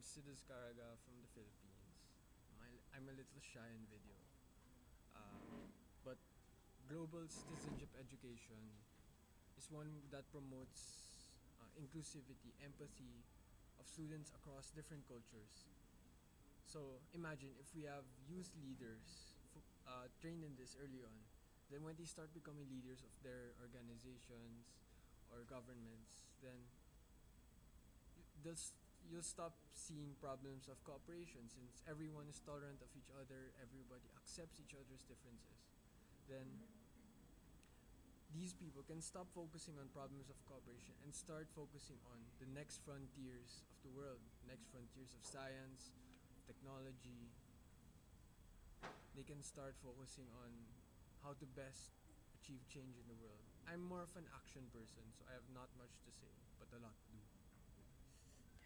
I'm Caraga from the Philippines. My, I'm a little shy in video. Uh, but global citizenship education is one that promotes uh, inclusivity, empathy of students across different cultures. So imagine if we have youth leaders uh, trained in this early on, then when they start becoming leaders of their organizations or governments, then they'll you'll stop seeing problems of cooperation since everyone is tolerant of each other, everybody accepts each other's differences. Then these people can stop focusing on problems of cooperation and start focusing on the next frontiers of the world, next frontiers of science, technology. They can start focusing on how to best achieve change in the world. I'm more of an action person, so I have not much to say, but a lot to do.